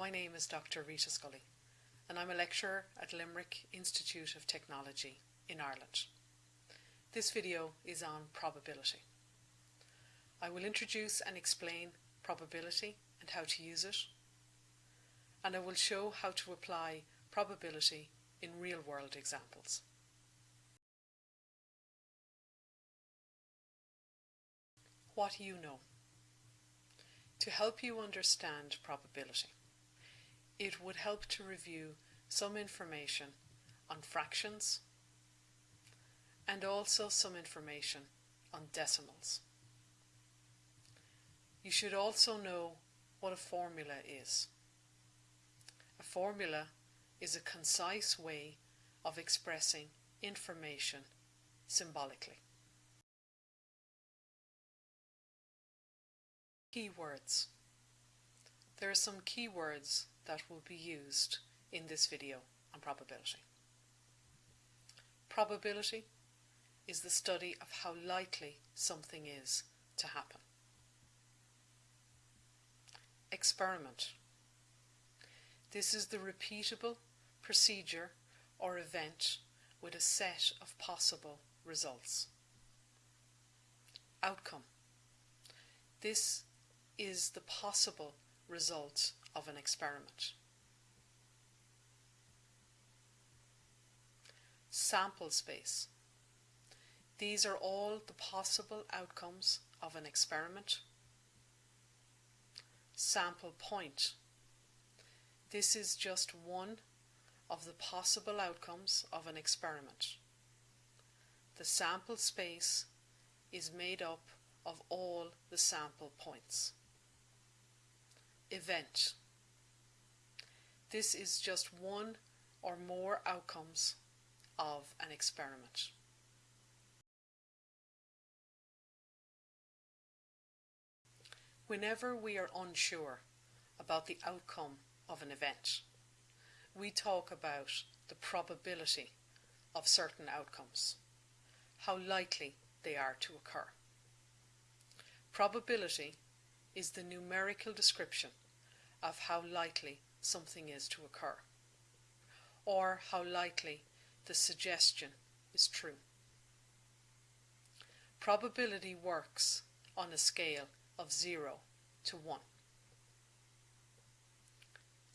My name is Dr. Rita Scully, and I'm a lecturer at Limerick Institute of Technology in Ireland. This video is on probability. I will introduce and explain probability and how to use it, and I will show how to apply probability in real-world examples. What you know. To help you understand probability, it would help to review some information on fractions and also some information on decimals. You should also know what a formula is. A formula is a concise way of expressing information symbolically. Keywords. There are some keywords that will be used in this video on probability. Probability is the study of how likely something is to happen. Experiment. This is the repeatable procedure or event with a set of possible results. Outcome. This is the possible result of an experiment. Sample space. These are all the possible outcomes of an experiment. Sample point. This is just one of the possible outcomes of an experiment. The sample space is made up of all the sample points. Event. This is just one or more outcomes of an experiment. Whenever we are unsure about the outcome of an event, we talk about the probability of certain outcomes, how likely they are to occur. Probability is the numerical description of how likely something is to occur, or how likely the suggestion is true. Probability works on a scale of 0 to 1.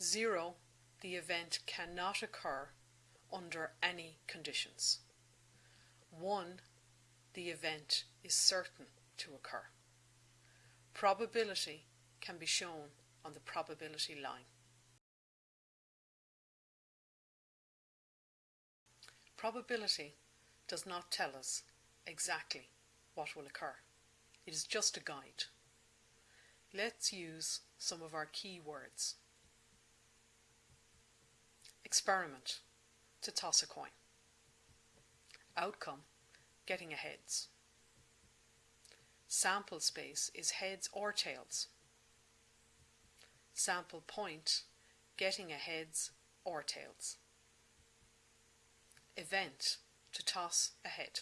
0, the event cannot occur under any conditions. 1, the event is certain to occur. Probability can be shown on the probability line. Probability does not tell us exactly what will occur. It is just a guide. Let's use some of our key words. Experiment, to toss a coin. Outcome, getting a heads. Sample space is heads or tails. Sample point, getting a heads or tails. Event, to toss a head.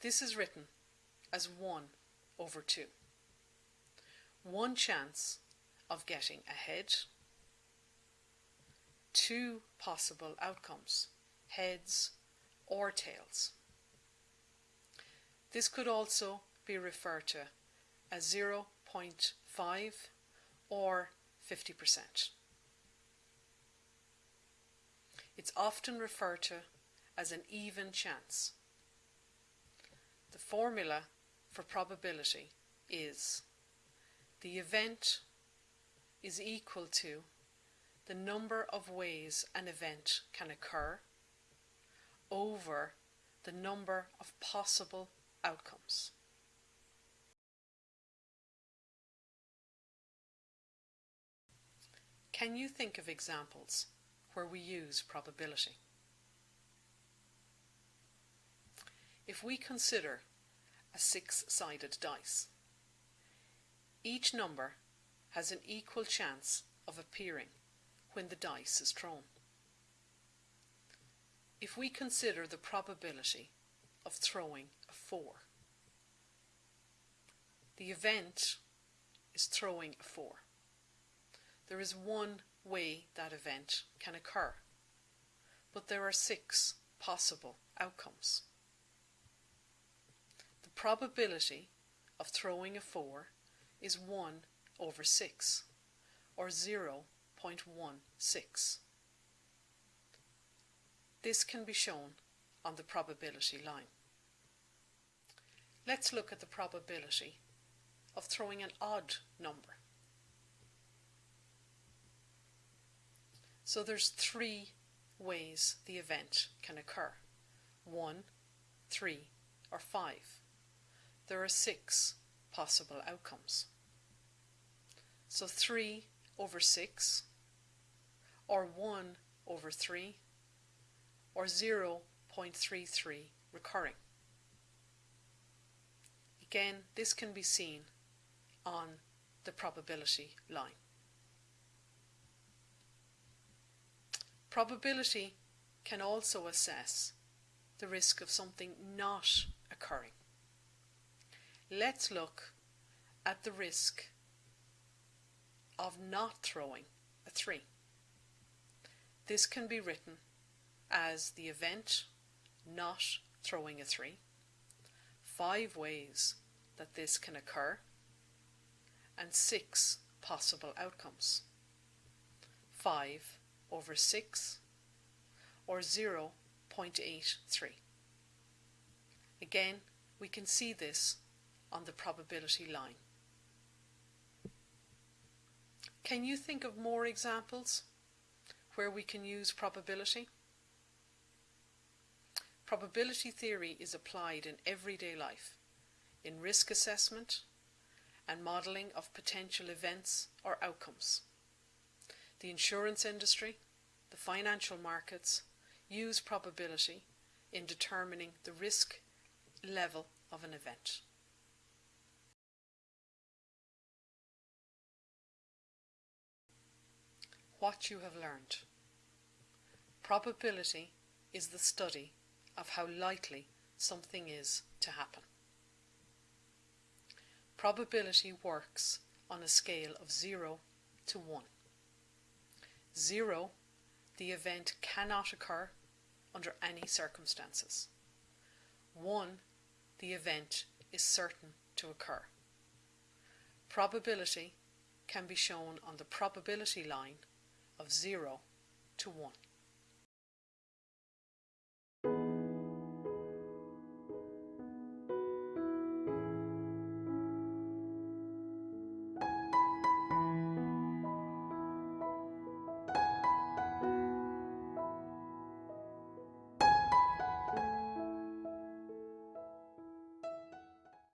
This is written as 1 over 2. One chance of getting ahead, two possible outcomes, heads or tails. This could also be referred to as 0.5 or 50%. It's often referred to as an even chance. The formula for probability is the event is equal to the number of ways an event can occur over the number of possible outcomes. Can you think of examples where we use probability? If we consider a six-sided dice. Each number has an equal chance of appearing when the dice is thrown. If we consider the probability of throwing a 4, the event is throwing a 4. there is one way that event can occur, but there are six possible outcomes. The probability of throwing a 4 is 1 over 6, or 0.16. This can be shown on the probability line. Let's look at the probability of throwing an odd number. So there's three ways the event can occur. 1, 3 or 5. There are six possible outcomes. So 3 over 6 or 1 over 3 or 0.33 recurring. Again, this can be seen on the probability line. Probability can also assess the risk of something not occurring. Let's look at the risk of not throwing a 3. This can be written as the event not throwing a 3, five ways that this can occur, and six possible outcomes. 5 over 6 or 0.83. Again, we can see this on the probability line. Can you think of more examples where we can use probability? Probability theory is applied in everyday life, in risk assessment and modelling of potential events or outcomes. The insurance industry, the financial markets use probability in determining the risk level of an event. What you have learned. Probability is the study of how likely something is to happen. Probability works on a scale of 0 to 1. 0, the event cannot occur under any circumstances. 1, the event is certain to occur. Probability can be shown on the probability line of 0 to 1.